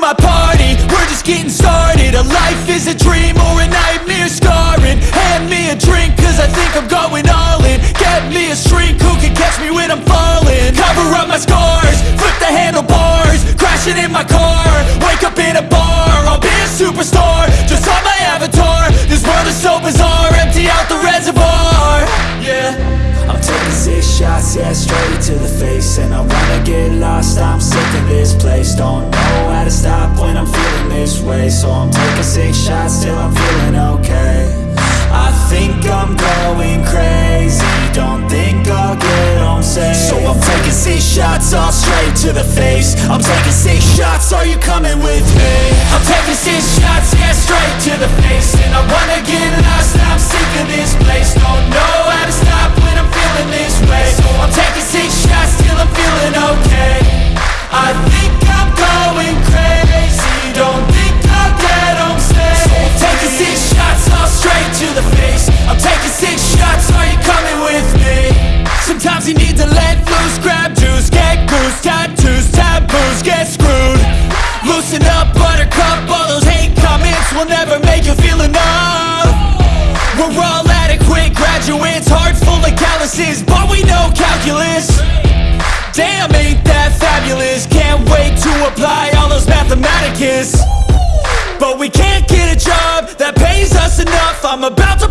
my party, we're just getting started. A life is a dream or a nightmare scarring. Hand me a drink cause I think I'm going all in. Get me a shrink who can catch me when I'm falling? Cover up my scars, flip the handlebars Crashing in my car, wake up in a bar I'll be a superstar, just on my avatar This world is so bizarre, empty out the reservoir. Yeah. I'm taking six shots, yeah, straight to the And I wanna get lost, I'm sick of this place. Don't know how to stop when I'm feeling this way. So I'm taking six shots till I'm feeling okay. I think I'm going crazy. Don't think I'll get home safe. So I'm taking six shots, all straight to the face. I'm taking six shots, are you coming with me? I'm taking six shots, yeah, straight to the face. And I wanna get lost, I'm sick Sometimes you need to let loose, grab juice, get goose Tattoos, taboos, get screwed. Loosen up, buttercup, all those hate comments Will never make you feel enough. We're all adequate graduates, heart full of calluses But we know calculus. Damn, ain't that fabulous? Can't wait to apply all those mathematicus. But we can't get a job that pays us enough. I'm about to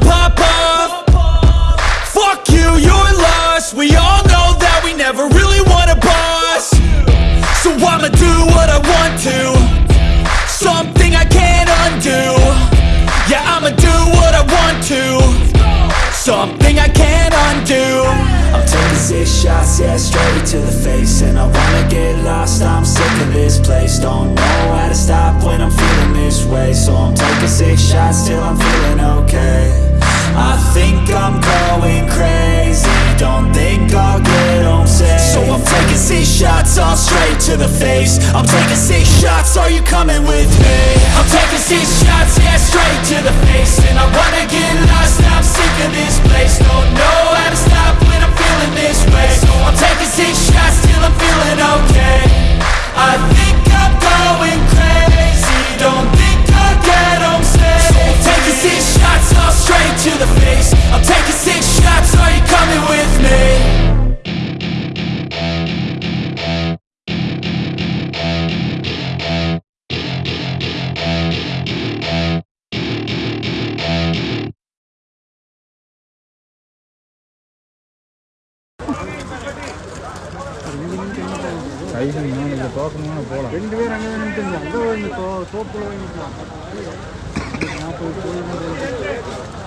never really want a boss. So I'ma do what I want to. Something I can't undo. Yeah, I'ma do what I want to. Something I can't undo. I'm taking six shots, yeah, straight to the face. And I wanna get lost, I'm sick of this place. Don't know how to stop when I'm feeling this way. So I'm taking six shots till I'm feeling six shots, all straight to the face. I'm taking six shots, are you coming with me? I'm taking six shots, yeah, straight to the face. And I wanna get lost, I'm sick of this place. Don't know how to stop when I'm feeling this way. So I'm taking six shots till I'm feeling okay. I think I'm going crazy. Don't think I'll get home safe So I'm taking six shots, all straight to the face. I'm taking six shots, ஐஸ்கிரீமா இல்லை தோக்கமா போகலாம். ரெண்டு பேர் அங்கே நின்றுங்க அங்கே வாங்கி தோ தோப்பில் வாங்கிக்கலாம் நாற்பது